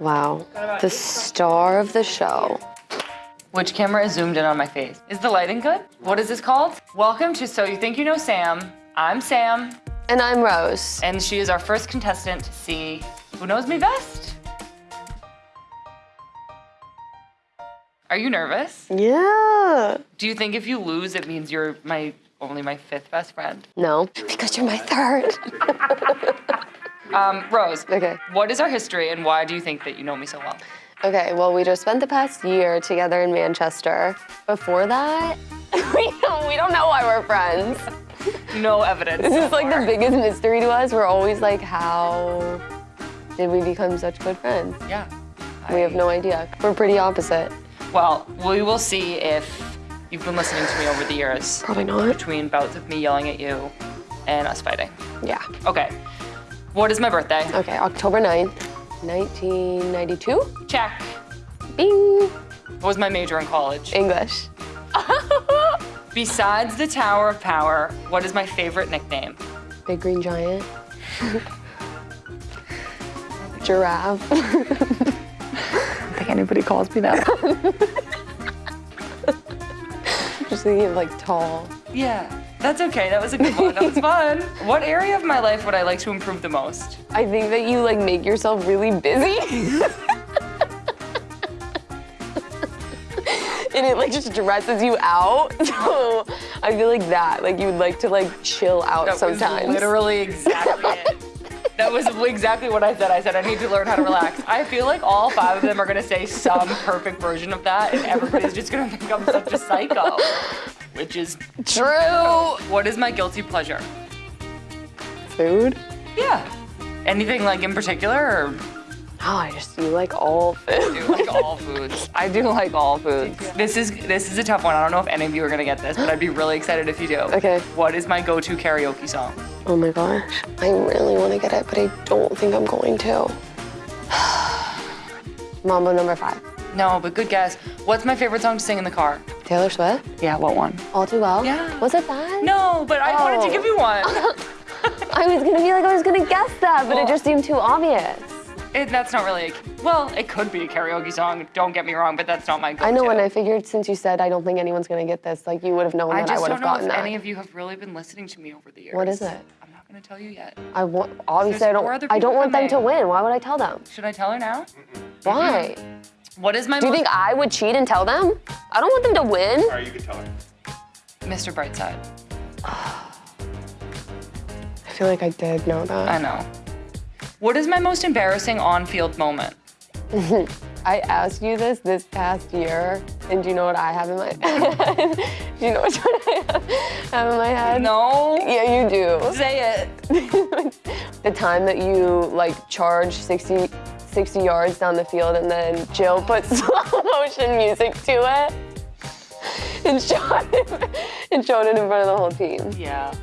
Wow. The star of the show. Which camera is zoomed in on my face? Is the lighting good? What is this called? Welcome to So You Think You Know Sam. I'm Sam, And I'm Rose. and she is our first contestant to see who knows me best. Are you nervous? Yeah. Do you think if you lose, it means you're my only my fifth best friend? No, because you're my third. Um, Rose. Okay. What is our history, and why do you think that you know me so well? Okay, well, we just spent the past year together in Manchester. Before that, we don't, we don't know why we're friends. No evidence. This is like the biggest mystery to us. We're always like, how did we become such good friends? Yeah. We have no idea. We're pretty opposite. Well, we will see if you've been listening to me over the years Probably not. between bouts of me yelling at you and us fighting. Yeah. Okay. What is my birthday? Okay, October 9th, 1992. Check. Bing. What was my major in college? English. Besides the Tower of Power, what is my favorite nickname? Big green giant. Giraffe. I don't think anybody calls me that. Just thinking of like tall. yeah. That's okay. That was a good one. That was fun. What area of my life would I like to improve the most? I think that you like make yourself really busy. and it like just stresses you out. So I feel like that. Like you would like to like chill out That sometimes. was literally exactly it. That was exactly what I said. I said I need to learn how to relax. I feel like all five of them are gonna say some perfect version of that, and everybody's just gonna think I'm such a psycho. Which is True. what is my guilty pleasure? Food? Yeah. Anything like in particular, or Oh, I just you like all I food. do like all foods? I do like all foods. This is this is a tough one. I don't know if any of you are gonna get this, but I'd be really excited if you do. Okay. What is my go-to karaoke song? Oh my gosh. I really want to get it, but I don't think I'm going to. Mambo number five. No, but good guess. What's my favorite song to sing in the car? Taylor Swift. Yeah, what one? All too well. Yeah. Was it that? No, but I wanted to Oh. give you one. I was gonna be like, I was gonna guess that, but Well- it just seemed too obvious. It, that's not really. A, well, it could be a karaoke song. Don't get me wrong, but that's not my go-to. I know, and I figured since you said I don't think anyone's gonna get this, like you would have known I that I just would don't know if any of you have really been listening to me over the years. What is it? I'm not gonna tell you yet. I want obviously There's I don't I don't want them to win. Why would I tell them? Should I tell her now? Why? Mm-hmm. What is my Do you think I would cheat and tell them? I don't want them to win. All right, you can tell her. Mr. Brightside? I feel like I did know that. I know. What is my most embarrassing on-field moment? I asked you this this past year, and do you know what I have in my head? do you know which one I have, have in my head? No. Yeah, you do. Say it. the time that you like charged 60, 60 yards down the field and then Jill put slow motion music to it and showed it, and showed it in front of the whole team. Yeah.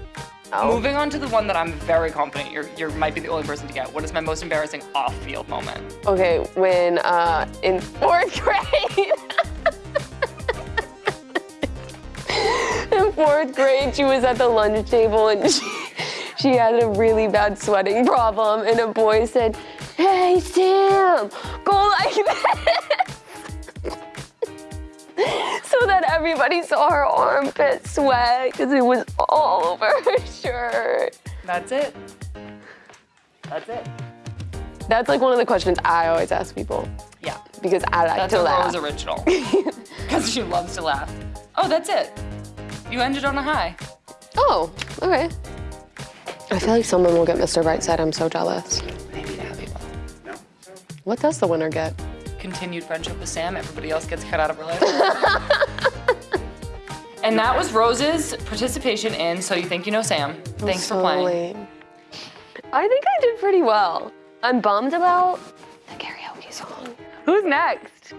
Oh. Moving on to the one that I'm very confident you're, you might be the only person to get. What is my most embarrassing off-field moment? Okay, when uh, in fourth grade, in fourth grade, she was at the lunch table and she, she had a really bad sweating problem, and a boy said, "Hey Sam, go like this." so that everybody saw her armpit sweat because it was all over her shirt. That's it. That's it. That's like one of the questions I always ask people Yeah. because I like That's to laugh. Rose original. Because she loves to laugh. Oh, that's it. You ended on a high. Oh, okay. I feel like someone will get Mr. Brightside. I'm so jealous. What does the winner get? Continued friendship with Sam. Everybody else gets cut out of her life. and that was Rose's participation in So You Think You Know Sam. Thanks for playing. lame. I think I did pretty well. I'm bummed about the karaoke song. Who's next?